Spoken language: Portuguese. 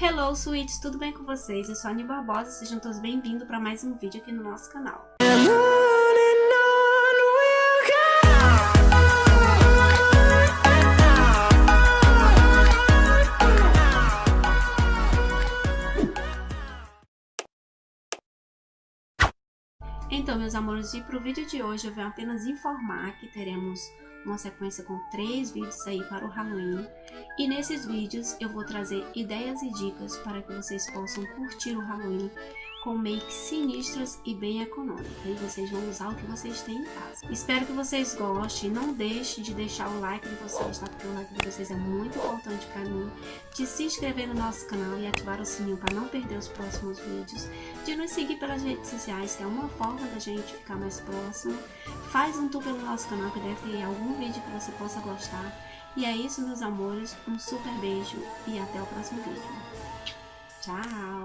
Hello, sweets! Tudo bem com vocês? Eu sou a Ani Barbosa, sejam todos bem-vindos para mais um vídeo aqui no nosso canal. Então, meus amores, e para o vídeo de hoje eu venho apenas informar que teremos uma sequência com três vídeos aí para o Halloween. E nesses vídeos eu vou trazer ideias e dicas para que vocês possam curtir o Halloween com makes sinistras e bem econômicas. E vocês vão usar o que vocês têm em casa. Espero que vocês gostem. Não deixe de deixar o like de vocês, tá? Porque o like de vocês é muito importante para mim. De se inscrever no nosso canal e ativar o sininho para não perder os próximos vídeos. De nos seguir pelas redes sociais, que é uma forma da gente ficar mais próximo. Faz um tour pelo nosso canal, que deve ter algum vídeo que você possa gostar. E é isso, meus amores. Um super beijo e até o próximo vídeo. Tchau!